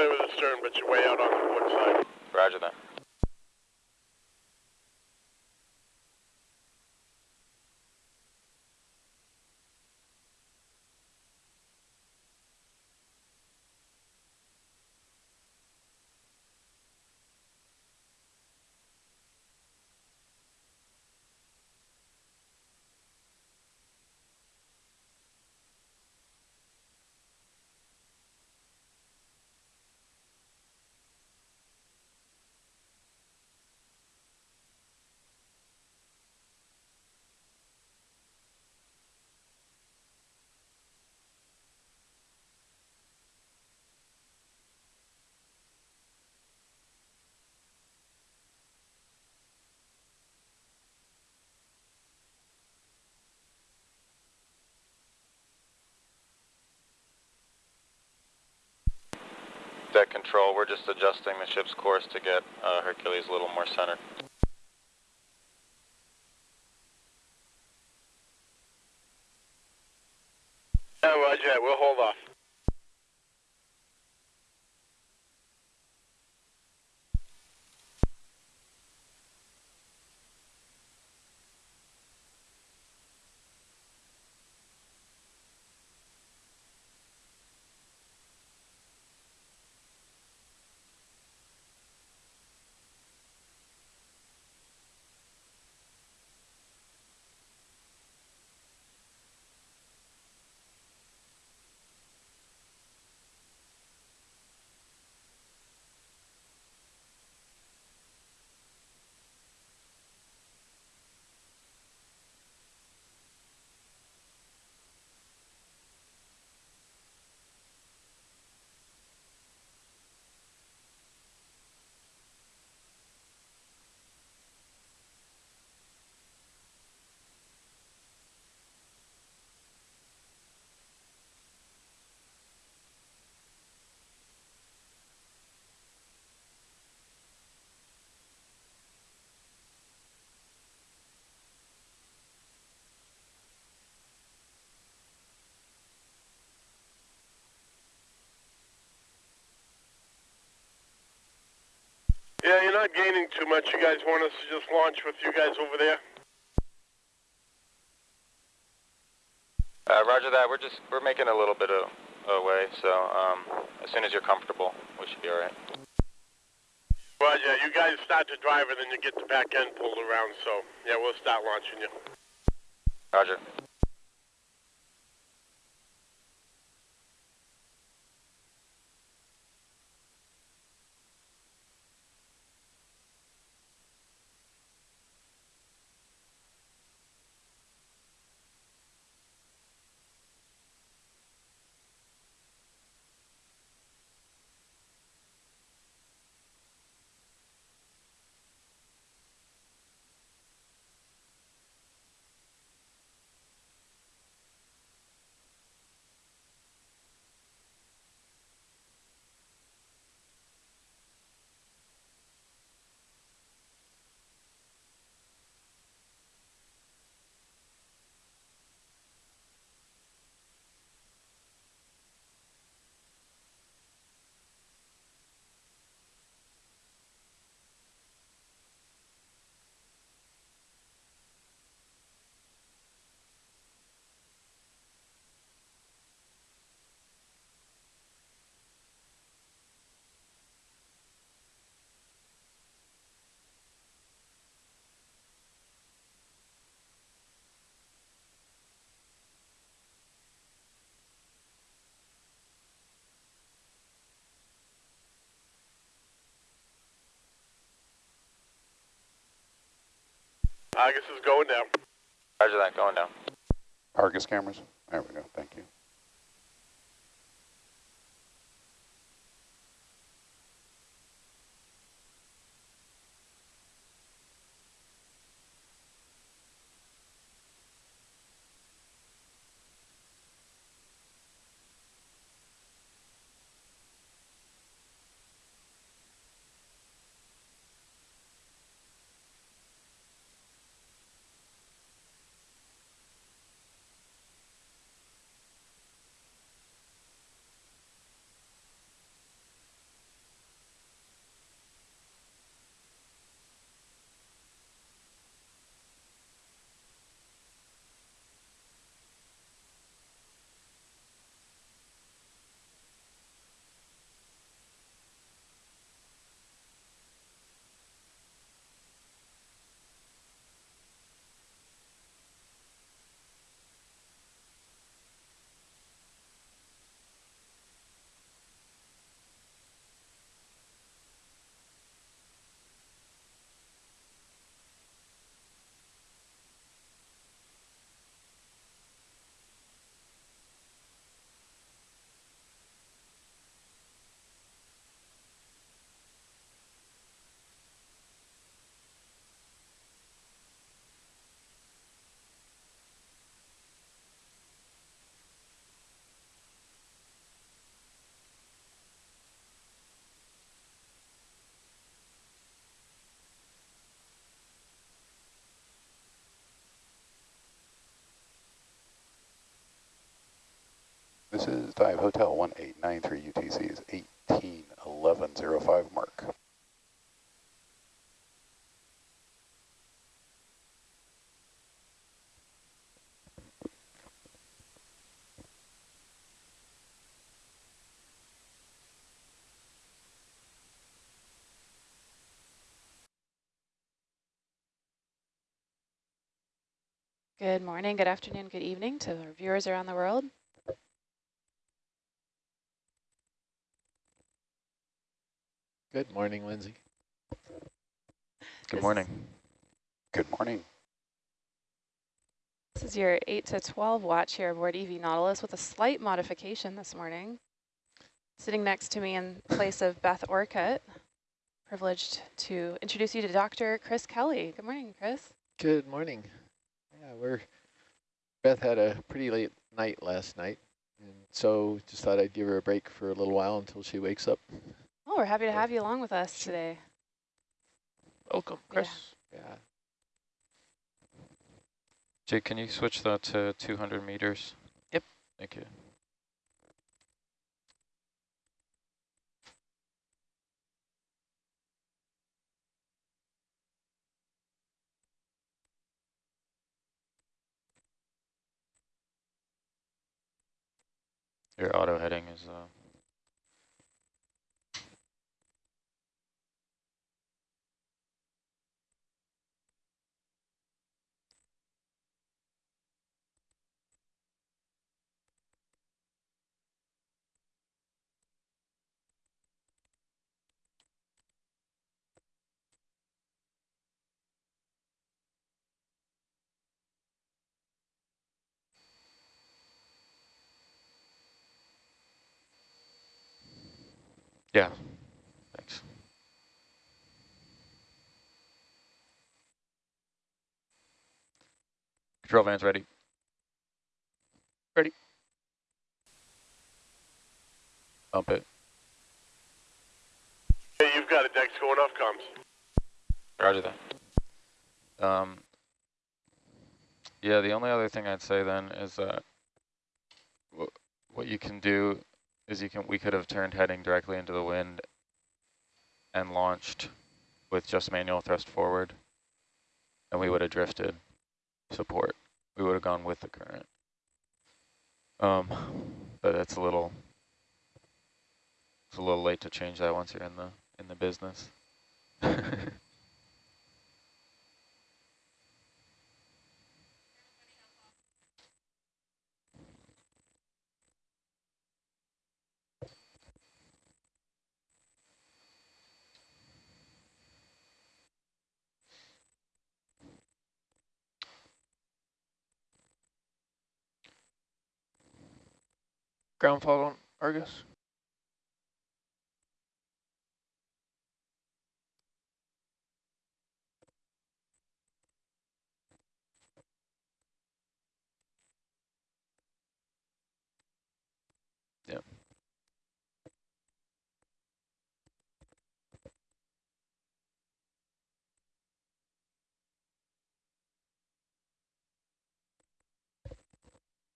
clear with the stern, but you're way out on the port side. Roger that. Control, we're just adjusting the ship's course to get uh, Hercules a little more centered. Yeah, roger. We'll hold off. Not gaining too much. You guys want us to just launch with you guys over there? Uh, roger that. We're just we're making a little bit of away, so um, as soon as you're comfortable, we should be all right. Roger. You guys start to drive and then you get the back end pulled around. So yeah, we'll start launching you. Roger. Argus is going down. Roger that. Going down. Argus cameras. There we go. Thank you. This is Dive Hotel 1893 UTC is 181105 mark. Good morning, good afternoon, good evening to our viewers around the world. Good morning, Lindsay. Good morning. Good morning. This is your 8 to 12 watch here aboard EV Nautilus with a slight modification this morning. Sitting next to me in place of Beth Orcutt, privileged to introduce you to Dr. Chris Kelly. Good morning, Chris. Good morning. Yeah, we're Beth had a pretty late night last night, and so just thought I'd give her a break for a little while until she wakes up. Oh, we're happy to have you along with us today. Welcome, Chris. Yeah. Jake, can you switch that to 200 meters? Yep. Thank you. Your auto heading is uh, yeah. Thanks. Control van's ready. Ready. Bump it. Hey, you've got it, Dex. Going off comms. Roger that. Um, yeah, the only other thing I'd say then is that wh what you can do is you can we could have turned heading directly into the wind and launched with just manual thrust forward, and we would have drifted support. We would have gone with the current. Um, but it's a little it's a little late to change that once you're in the in the business. Ground fault on Argus.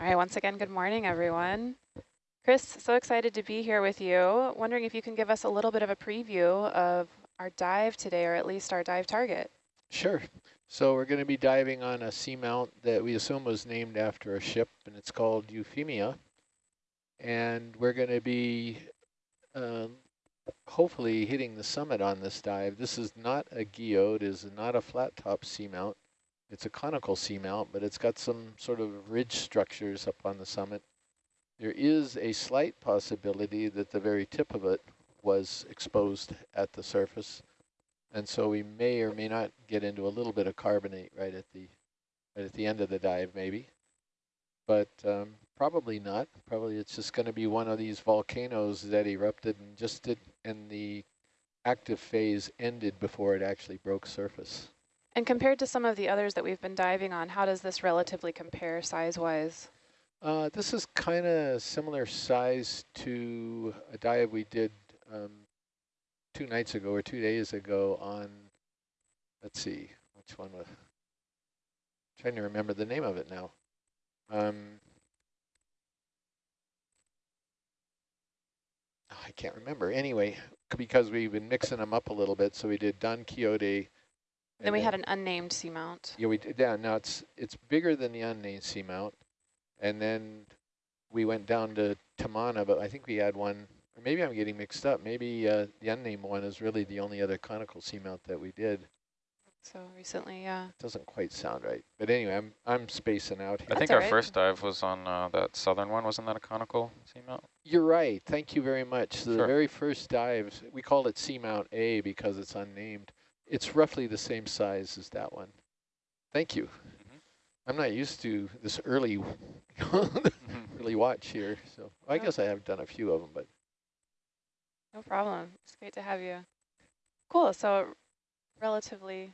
All right, once again, good morning, everyone. Chris, so excited to be here with you. Wondering if you can give us a little bit of a preview of our dive today, or at least our dive target. Sure. So we're going to be diving on a seamount that we assume was named after a ship, and it's called Euphemia. And we're going to be um, hopefully hitting the summit on this dive. This is not a guyot, it is not a flat top seamount. It's a conical seamount, but it's got some sort of ridge structures up on the summit. There is a slight possibility that the very tip of it was exposed at the surface. And so we may or may not get into a little bit of carbonate right at the right at the end of the dive, maybe. But um, probably not. Probably it's just going to be one of these volcanoes that erupted and just did, and the active phase ended before it actually broke surface. And compared to some of the others that we've been diving on, how does this relatively compare size-wise? Uh, this is kind of similar size to a dive we did um, two nights ago or two days ago on, let's see, which one was, trying to remember the name of it now. Um, I can't remember. Anyway, because we've been mixing them up a little bit, so we did Don Quixote. Then we had an unnamed seamount. Yeah, we did, yeah, now it's, it's bigger than the unnamed seamount. And then we went down to Tamana, but I think we had one, or maybe I'm getting mixed up. Maybe uh, the unnamed one is really the only other conical seamount that we did. So recently, yeah. It Doesn't quite sound right. But anyway, I'm, I'm spacing out here. I here. think our right. first dive was on uh, that southern one. Wasn't that a conical seamount? You're right. Thank you very much. So the Sure. very first dives, we called it Seamount A because it's unnamed. It's roughly the same size as that one. Thank you. I'm not used to this early, early watch here. So I guess I have done a few of them, but No problem. It's great to have you. Cool. So relatively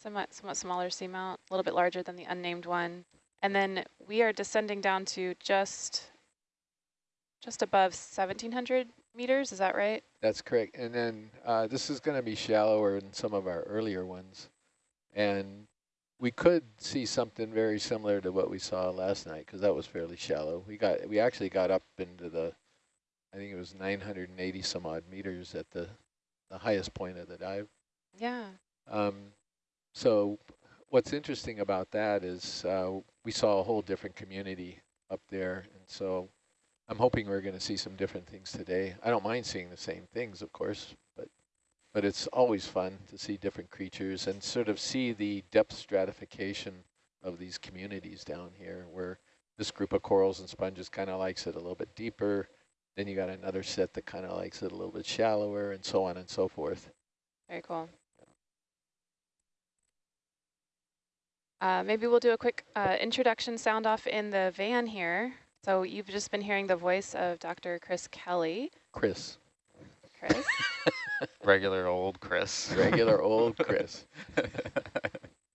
somewhat, somewhat smaller seamount, a little bit larger than the unnamed one. And then we are descending down to just just above 1,700 meters. Is that right? that's correct. And then uh, this is going to be shallower than some of our earlier ones. And we could see something very similar to what we saw last night because that was fairly shallow. We got we actually got up into the I think it was 980 some odd meters at the the highest point of the dive. Yeah. Um, so what's interesting about that is uh, we saw a whole different community up there, and so I'm hoping we're going to see some different things today. I don't mind seeing the same things, of course, but it's always fun to see different creatures and sort of see the depth stratification of these communities down here, where this group of corals and sponges kind of likes it a little bit deeper. Then you got another set that kind of likes it a little bit shallower, and so on and so forth. Very cool. Uh, maybe we'll do a quick uh, introduction sound off in the van here. So you've just been hearing the voice of Dr. Chris Kelly. Chris, Chris. Regular old Chris. regular old Chris.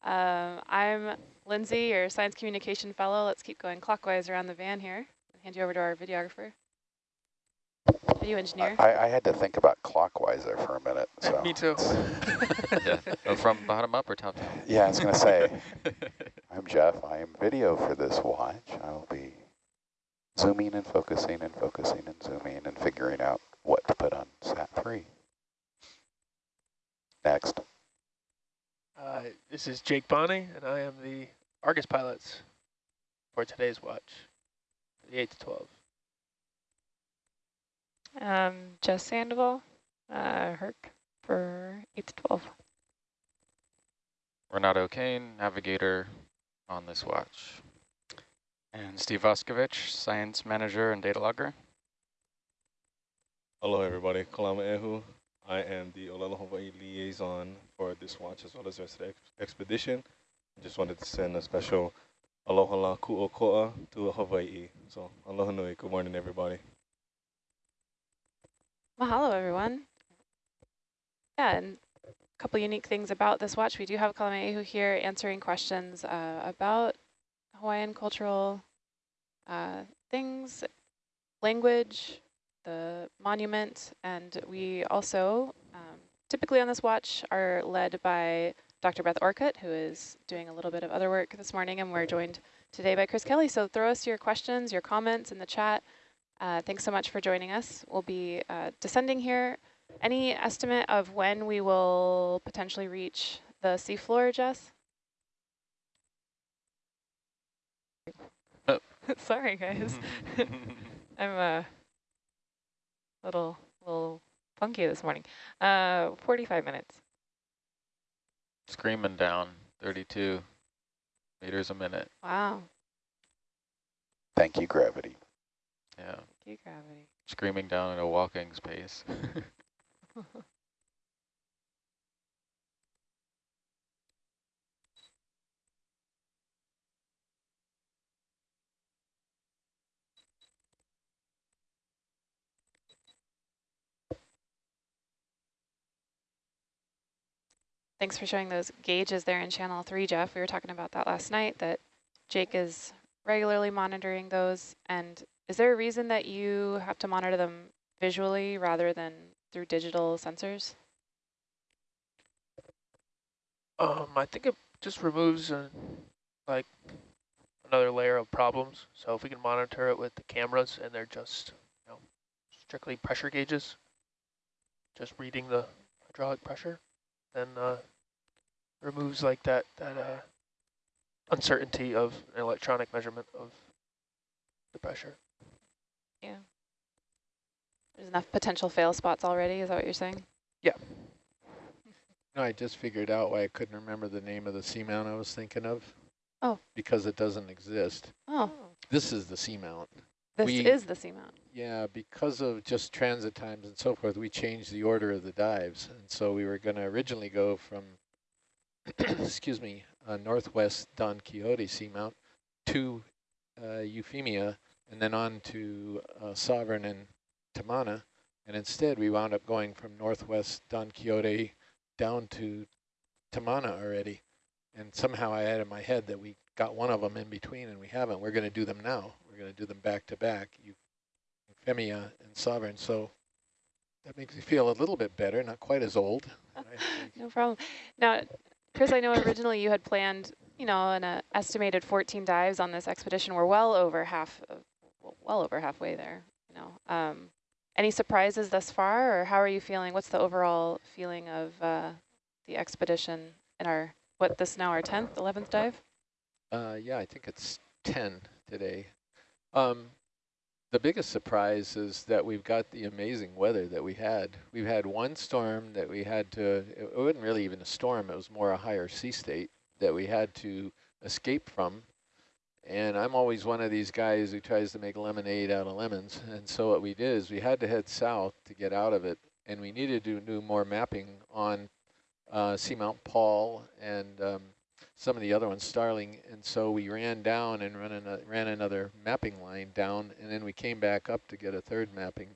Um, I'm Lindsay, your science communication fellow. Let's keep going clockwise around the van here. I'll hand you over to our videographer. Video engineer. I, I had to think about clockwise there for a minute. So Me too. yeah. Oh, from bottom up or top down? Yeah, I was going to say, I'm Jeff. I am video for this watch. I will be zooming and focusing and focusing and zooming and figuring out what to put on SAT-3. Next. Uh, this is Jake Bonney, and I am the Argus pilots for today's watch, the 8 to 12. Um, Jess Sandoval, uh, Herc for 8 to 12. Renato Kane, navigator on this watch. And Steve Voskovich, science manager and data logger. Hello, everybody. Kalama Ehu. I am the Olelo Hawaii liaison for this watch as well as the rest of the ex expedition. I just wanted to send a special aloha la ku'oko'a to Hawaii. So aloha nui. Good morning, everybody. Mahalo, everyone. Yeah, and a couple unique things about this watch. We do have Kalamaehu here answering questions uh, about Hawaiian cultural uh, things, language, the monument, and we also um, typically on this watch are led by Dr. Beth Orcutt, who is doing a little bit of other work this morning, and we're joined today by Chris Kelly. So throw us your questions, your comments in the chat. Uh, thanks so much for joining us. We'll be uh, descending here. Any estimate of when we will potentially reach the seafloor, Jess? Oh. Sorry, guys. I'm a little, little funky this morning. Uh, 45 minutes. Screaming down 32 meters a minute. Wow. Thank you, gravity. Yeah. Thank you, gravity. Screaming down at a walking space. Thanks for showing those gauges there in channel three, Jeff. We were talking about that last night, that Jake is regularly monitoring those. And is there a reason that you have to monitor them visually rather than through digital sensors? Um, I think it just removes uh, like another layer of problems. So if we can monitor it with the cameras and they're just, you know, strictly pressure gauges, just reading the hydraulic pressure, then uh, removes like that that uh, uncertainty of an electronic measurement of the pressure. Yeah. There's enough potential fail spots already, is that what you're saying? Yeah. no, I just figured out why I couldn't remember the name of the seamount I was thinking of. Oh. Because it doesn't exist. Oh, This is the seamount. This We- is the seamount. Yeah, because of just transit times and so forth, we changed the order of the dives. And so we were going to originally go from, excuse me, uh, northwest Don Quixote Seamount to uh, Euphemia and then on to uh, Sovereign and Tamana. And instead, we wound up going from northwest Don Quixote down to Tamana already. And somehow I had in my head that we got one of them in between, and we haven't. We're going to do them now. We're going to do them back to back. You Femia and Sovereign. So that makes me feel a little bit better, not quite as old. No problem. Now, Chris, I know originally you had planned, you know, an uh, estimated 14 dives on this expedition. We're well over half, of, well over halfway there. You know, um, any surprises thus far, or how are you feeling? What's the overall feeling of uh, the expedition in our what this now our 10th, 11th dive? Uh, yeah, I think it's 10 today. Um, the biggest surprise is that we've got the amazing weather that we had. We've had one storm that we had to, it wasn't really even a storm, it was more a higher sea state that we had to escape from. And I'm always one of these guys who tries to make lemonade out of lemons. And so what we did is we had to head south to get out of it. And we needed to do more mapping on uh, Seamount Paul and um, some of the other ones, Starling. And so we ran down and ran, an, ran another mapping line down. And then we came back up to get a third mapping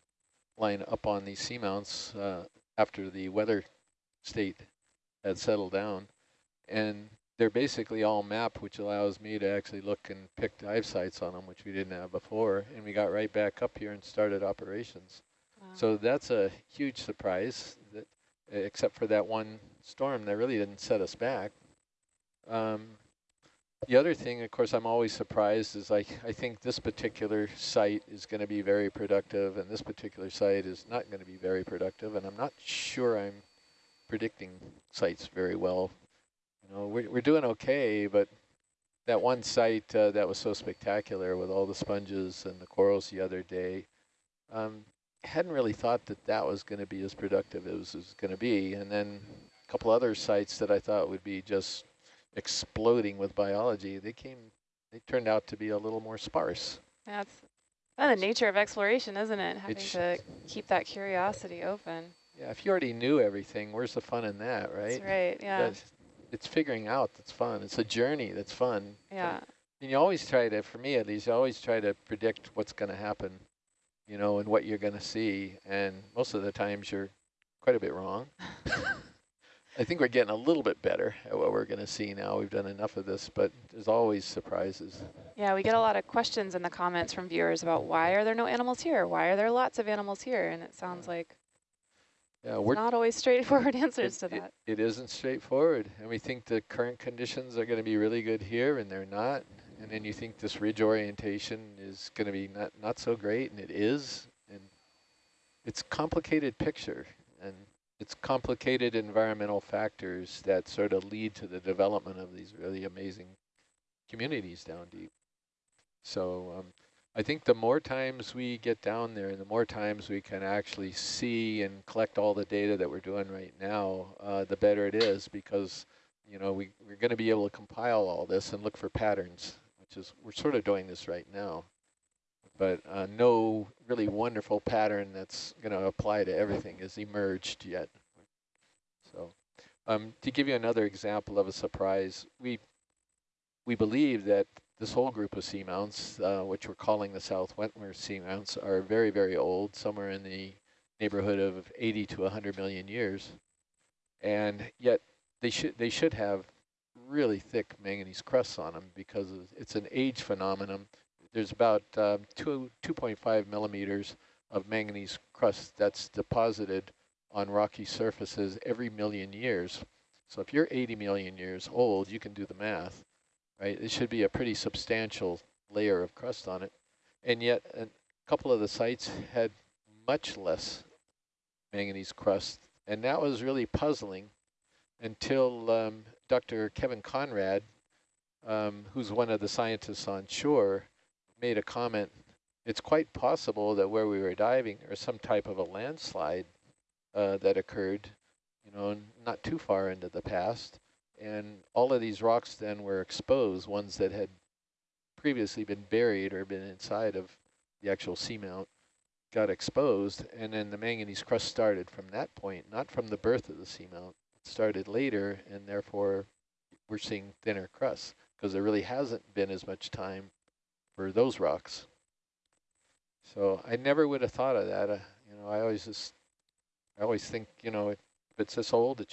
line up on these seamounts uh, after the weather state had settled down. And they're basically all mapped, which allows me to actually look and pick dive sites on them, which we didn't have before. And we got right back up here and started operations. Wow. So that's a huge surprise, that, except for that one storm that really didn't set us back. Um, the other thing, of course, I'm always surprised is I, I think this particular site is going to be very productive and this particular site is not going to be very productive. And I'm not sure I'm predicting sites very well. You know, we're, we're doing okay, but that one site uh, that was so spectacular with all the sponges and the corals the other day, um, hadn't really thought that that was going to be as productive as it was going to be. And then a couple other sites that I thought would be just exploding with biology, they came, they turned out to be a little more sparse. That's the nature of exploration, isn't it? Having sh- to keep that curiosity open. Yeah, if you already knew everything, where's the fun in that, right? That's right. Yeah. That's- It's figuring out that's fun. It's a journey that's fun. Yeah. And you always try to, for me at least, you always try to predict what's going to happen, you know, and what you're going to see. And most of the times you're quite a bit wrong. I think we're getting a little bit better at what we're going to see now. We've done enough of this, but there's always surprises. Yeah, we get a lot of questions in the comments from viewers about why are there no animals here? Why are there lots of animals here? And it sounds like Yeah, we're not always straightforward answers it, to it- that. it isn't straightforward. And we think the current conditions are going to be really good here, and they're not. And then you think this ridge orientation is going to be not, not so great, and it is. And it's a complicated picture, it's complicated environmental factors that sort of lead to the development of these really amazing communities down deep. So um, I think the more times we get down there and the more times we can actually see and collect all the data that we're doing right now, uh, the better it is because, you know, we, we're going to be able to compile all this and look for patterns, which is, we're sort of doing this right now. But uh, no really wonderful pattern that's going to apply to everything has emerged yet. So um, to give you another example of a surprise, we we believe that this whole group of seamounts, uh, which we're calling the South Wentworth seamounts, are very, very old, somewhere in the neighborhood of 80 to 100 million years. And yet they should they should have really thick manganese crusts on them because it's an age phenomenon. There's about um, two 2.5 millimeters of manganese crust that's deposited on rocky surfaces every million years. So if you're 80 million years old, you can do the math right? It should be a pretty substantial layer of crust on it. And yet a couple of the sites had much less manganese crust. And that was really puzzling until um, Dr. Kevin Konrad, um, who's one of the scientists on shore, made a comment. It's quite possible that where we were diving, was some type of a landslide uh, that occurred, you know, not too far into the past. And all of these rocks then were exposed, ones that had previously been buried or been inside of the actual seamount got exposed, and then the manganese crust started from that point, not from the birth of the seamount. It started later, and therefore we're seeing thinner crusts because there really hasn't been as much time for those rocks. So I never would have thought of that. Uh, you know, I always just, I always think, you know, if it's this old, it